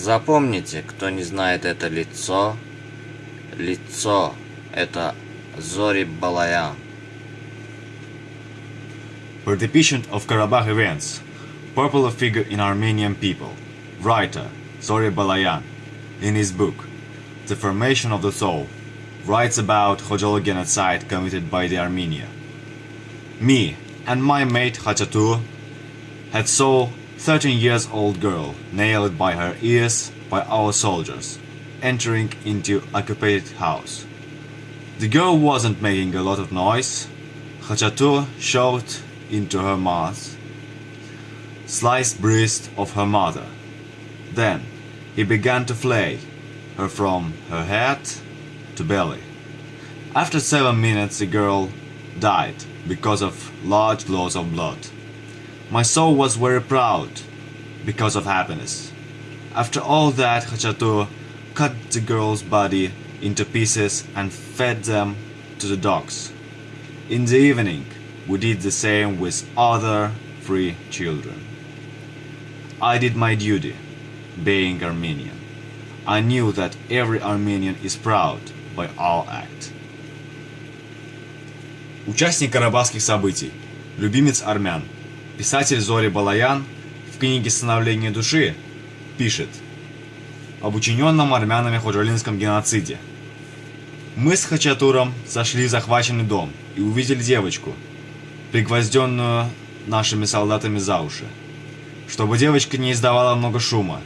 Запомните, кто не знает это лицо, лицо – это Зори Балаян. Participant of Karabakh events, popular figure in Armenian people, writer Zori Balayan, in his book The Formation of the Soul, writes about Khojalı genocide committed by the Armenia. Me and my mate Hachatur had saw 13 years old girl nailed by her ears by our soldiers entering into occupied house. The girl wasn't making a lot of noise. Hachatur shoved into her mouth sliced breast of her mother. Then he began to flay her from her head to belly. After seven minutes the girl died because of large loss of blood. My soul was very proud because of happiness. After all that, Hachatur cut the girl's body into pieces and fed them to the dogs. In the evening, we did the same with other three children. I did my duty, being Armenian. I knew that every Armenian is proud by our act. Участник карабахских событий, любимец армян, писатель Зори Балаян в книге «Становление души» пишет об учиненном армянами ходжалинском геноциде. Мы с Хачатуром зашли в захваченный дом и увидели девочку, пригвозденную нашими солдатами за уши. Чтобы девочка не издавала много шума,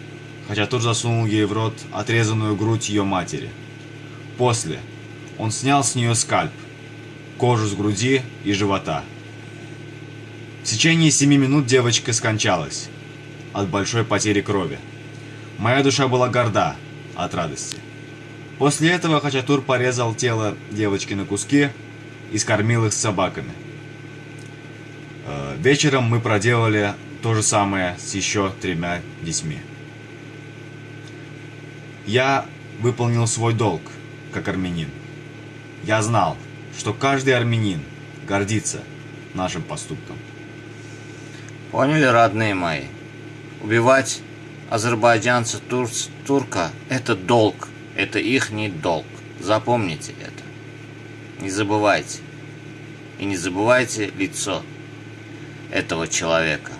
Хачатур засунул ей в рот отрезанную грудь ее матери. После он снял с нее скальп, кожу с груди и живота. В течение семи минут девочка скончалась от большой потери крови. Моя душа была горда от радости. После этого Хачатур порезал тело девочки на куски и скормил их с собаками. Э, Вечером мы проделали то же самое с еще тремя детьми. Я выполнил свой долг, как армянин. Я знал, что каждый армянин гордится нашим поступком. Поняли, родные мои? Убивать азербайджанца, турц, турка – это долг, это их долг. Запомните это. Не забывайте. И не забывайте лицо этого человека.